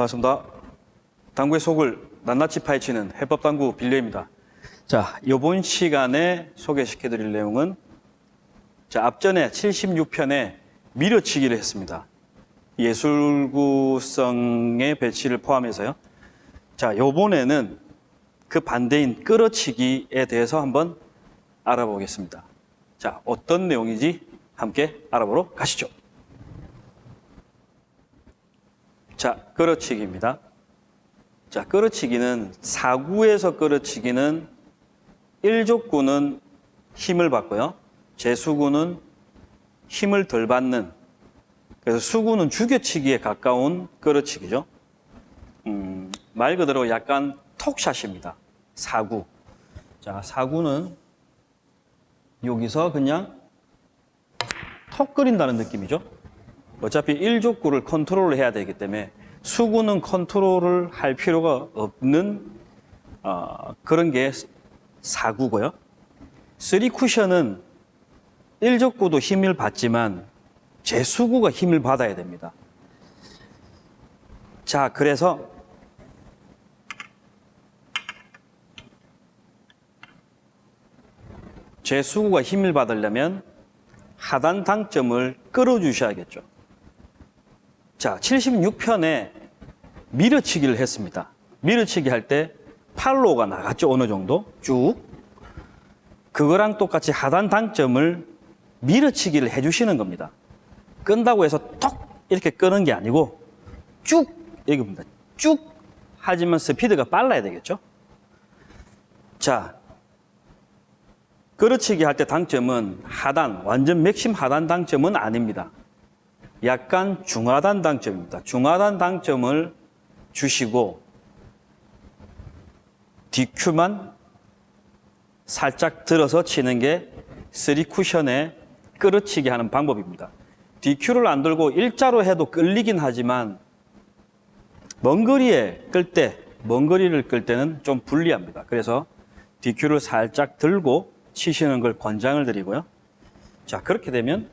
반갑습니다. 당구의 속을 낱낱이 파헤치는 해법당구 빌려입니다. 자, 이번 시간에 소개시켜 드릴 내용은 자, 앞전에 76편에 밀어치기를 했습니다. 예술구성의 배치를 포함해서요. 자, 요번에는 그 반대인 끌어치기에 대해서 한번 알아보겠습니다. 자, 어떤 내용인지 함께 알아보러 가시죠. 자, 끌어치기입니다. 자, 끌어치기는 사구에서 끌어치기는 일족구는 힘을 받고요. 제수구는 힘을 덜 받는 그래서 수구는 죽여치기에 가까운 끌어치기죠. 음, 말 그대로 약간 톡샷입니다. 사구. 자, 사구는 여기서 그냥 톡 끓인다는 느낌이죠. 어차피 일족구를 컨트롤을 해야 되기 때문에 수구는 컨트롤을 할 필요가 없는 어, 그런 게 사구고요. 쓰리 쿠션은 일족구도 힘을 받지만 제 수구가 힘을 받아야 됩니다. 자, 그래서 제수구가 힘을 받으려면 하단 당점을 끌어주셔야겠죠. 자, 76편에 밀어치기를 했습니다. 밀어치기 할 때 팔로가 나갔죠, 어느 정도? 쭉. 그거랑 똑같이 하단 당점을 밀어치기를 해주시는 겁니다. 끈다고 해서 톡 이렇게 끄는 게 아니고 쭉 여기입니다. 쭉 하지만 스피드가 빨라야 되겠죠. 자, 끌어치기 할 때 당점은 하단, 완전 맥심 하단 당점은 아닙니다. 약간 중하단 당점입니다. 중하단 당점을 주시고 DQ만 살짝 들어서 치는 게 3쿠션에 끌어치기 하는 방법입니다. DQ를 안 들고 일자로 해도 끌리긴 하지만 먼 거리에 끌 때, 먼 거리를 끌 때는 좀 불리합니다. 그래서 DQ를 살짝 들고 치시는 걸 권장을 드리고요. 자, 그렇게 되면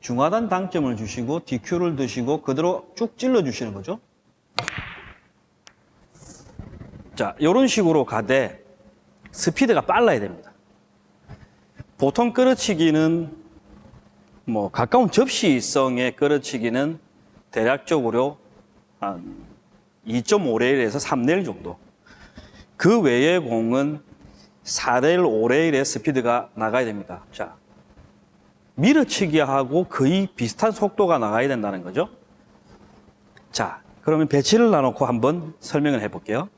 중하단 당점을 주시고 DQ를 드시고 그대로 쭉 찔러 주시는 거죠. 자, 이런 식으로 가되 스피드가 빨라야 됩니다. 보통 끌어치기는 뭐 가까운 접시성의 끌어치기는 대략적으로 한 2.5레일에서 3레일 정도. 그 외의 공은 4레일, 5레일의 스피드가 나가야 됩니다. 자, 밀어치기하고 거의 비슷한 속도가 나가야 된다는 거죠. 자, 그러면 배치를 나놓고 한번 설명을 해볼게요.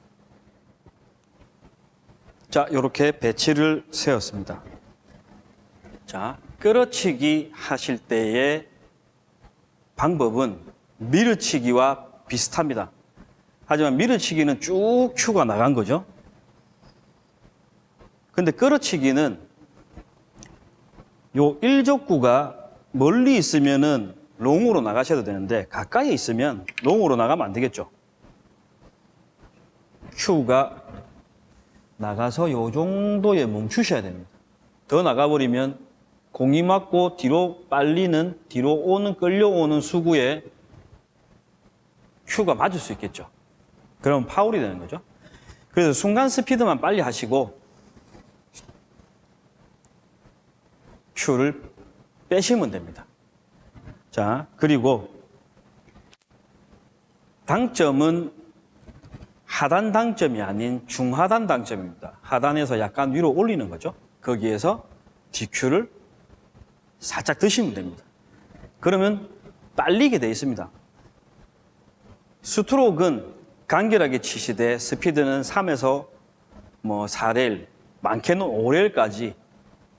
자, 이렇게 배치를 세웠습니다. 자, 끌어치기 하실 때의 방법은 밀어치기와 비슷합니다. 하지만 밀어치기는 쭉 큐가 나간 거죠. 근데 끌어치기는 요 일족구가 멀리 있으면은 롱으로 나가셔도 되는데 가까이 있으면 롱으로 나가면 안 되겠죠. 큐가 나가서 요 정도에 멈추셔야 됩니다. 더 나가버리면 공이 맞고 뒤로 빨리는 뒤로 오는 끌려오는 수구에 큐가 맞을 수 있겠죠. 그럼 파울이 되는 거죠. 그래서 순간 스피드만 빨리 하시고 큐를 빼시면 됩니다. 자, 그리고 당점은 하단 당점이 아닌 중하단 당점입니다. 하단에서 약간 위로 올리는 거죠. 거기에서 DQ를 살짝 드시면 됩니다. 그러면 빨리게 돼 있습니다. 스트로크는 간결하게 치시되 스피드는 3에서 뭐 4레일, 많게는 5레일까지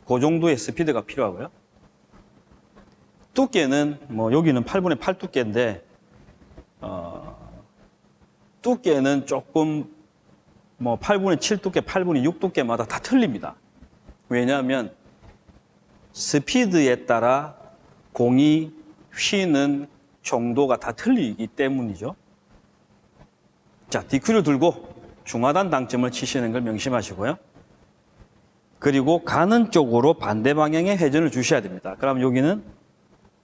그 정도의 스피드가 필요하고요. 두께는 뭐 여기는 8분의 8 두께인데 어, 두께는 조금 뭐 8분의 7 두께, 8분의 6 두께마다 다 틀립니다. 왜냐하면 스피드에 따라 공이 휘는 정도가 다 틀리기 때문이죠. 자, DQ를 들고 중하단 당점을 치시는 걸 명심하시고요. 그리고 가는 쪽으로 반대 방향의 회전을 주셔야 됩니다. 그럼 여기는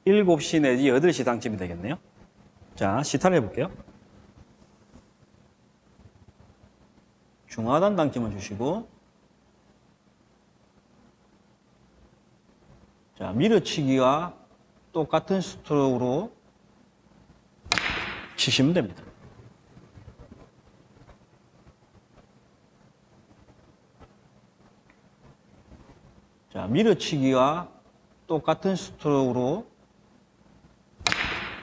7시 내지 8시 당점이 되겠네요. 자, 시타를 해볼게요. 중하단 당점을 주시고 자, 밀어치기와 똑같은 스트로크로 치시면 됩니다. 자, 밀어치기와 똑같은 스트로크로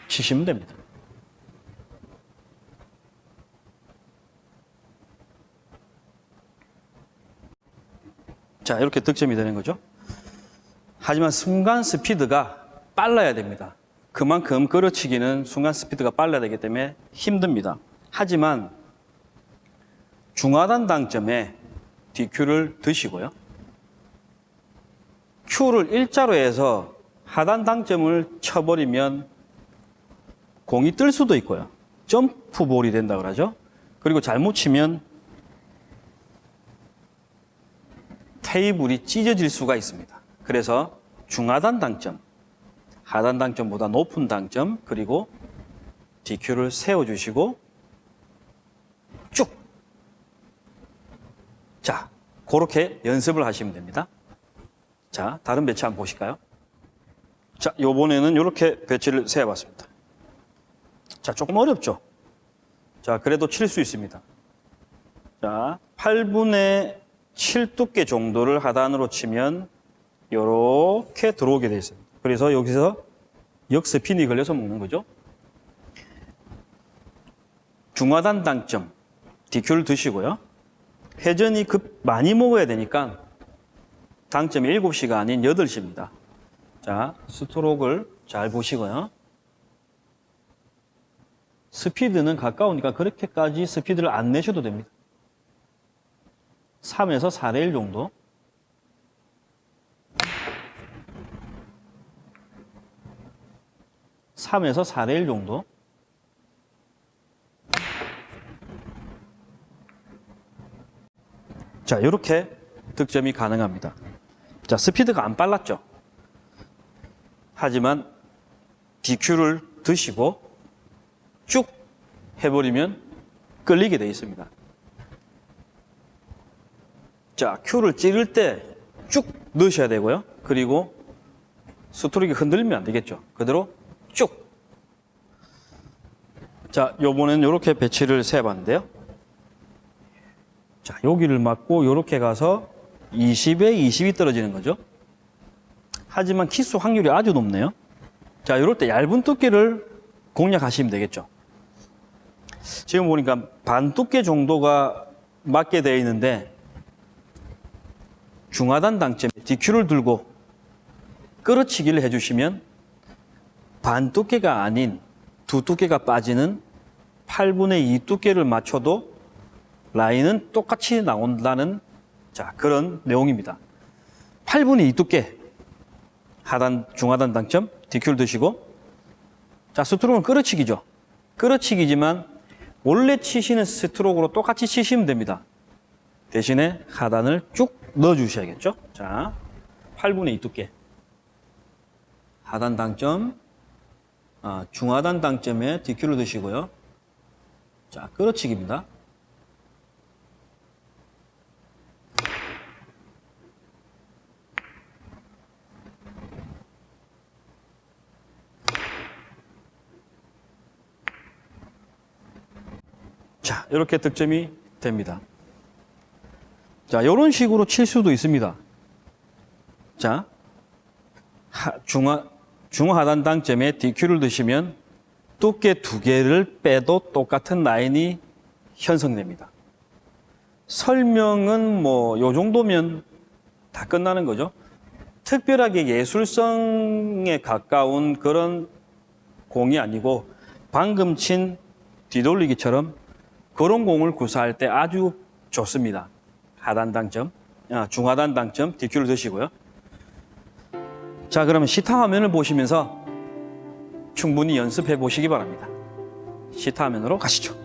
치시면 됩니다. 자, 이렇게 득점이 되는 거죠. 하지만 순간 스피드가 빨라야 됩니다. 그만큼 끌어치기는 순간 스피드가 빨라야 되기 때문에 힘듭니다. 하지만 중하단 당점에 DQ를 드시고요. Q를 일자로 해서 하단 당점을 쳐버리면 공이 뜰 수도 있고요. 점프볼이 된다 그러죠. 그리고 잘못 치면 테이블이 찢어질 수가 있습니다. 그래서 중하단 당점, 하단 당점보다 높은 당점, 그리고 DQ를 세워주시고 쭉. 자, 그렇게 연습을 하시면 됩니다. 자, 다른 배치 한번 보실까요? 자, 요번에는 이렇게 배치를 세워봤습니다. 자, 조금 어렵죠? 자, 그래도 칠 수 있습니다. 자, 8분의 7 두께 정도를 하단으로 치면 이렇게 들어오게 되어 있습니다. 그래서 여기서 역스핀이 걸려서 먹는 거죠. 중하단 당점, DQ를 드시고요. 회전이 급 많이 먹어야 되니까 당점이 7시가 아닌 8시입니다. 자, 스트로크를 잘 보시고요. 스피드는 가까우니까 그렇게까지 스피드를 안 내셔도 됩니다. 3에서 4대 1 정도. 삼에서 4대 1 정도. 자, 이렇게 득점이 가능합니다. 자, 스피드가 안 빨랐죠? 하지만 DQ를 드시고 쭉 해버리면 끌리게 되어 있습니다. 자, Q를 찌를 때 쭉 넣으셔야 되고요. 그리고 스트로크 흔들리면 안 되겠죠. 그대로 쭉. 자, 요번엔 이렇게 배치를 세봤는데요. 자, 여기를 맞고 이렇게 가서 20에 20이 떨어지는 거죠. 하지만 키스 확률이 아주 높네요. 자, 이럴 때 얇은 두께를 공략하시면 되겠죠. 지금 보니까 반 두께 정도가 맞게 되어 있는데 중하단 당점에 DQ를 들고 끌어치기를 해주시면 반 두께가 아닌 두 두께가 빠지는 8분의 2 두께를 맞춰도 라인은 똑같이 나온다는 자 그런 내용입니다. 8분의 2 두께 하단 중하단 당점 DQ를 드시고 자 스트로크는 끌어치기죠. 끌어치기지만 원래 치시는 스트로크로 똑같이 치시면 됩니다. 대신에 하단을 쭉 넣어 주셔야겠죠. 자 8분의 2 두께 하단 당점 아, 중하단 당점에 DQ를 드시고요. 자, 끌어치기입니다. 자, 이렇게 득점이 됩니다. 자, 이런 식으로 칠 수도 있습니다. 자, 하, 중하, 중하단 당점에 DQ를 드시면 두께 두 개를 빼도 똑같은 라인이 형성됩니다. 설명은 뭐 요 정도면 다 끝나는 거죠. 특별하게 예술성에 가까운 그런 공이 아니고 방금 친 뒤돌리기처럼 그런 공을 구사할 때 아주 좋습니다. 하단 당점, 아, 중하단 당점 DQ를 드시고요. 자, 그러면 시타 화면을 보시면서 충분히 연습해 보시기 바랍니다. 시타 화면으로 가시죠.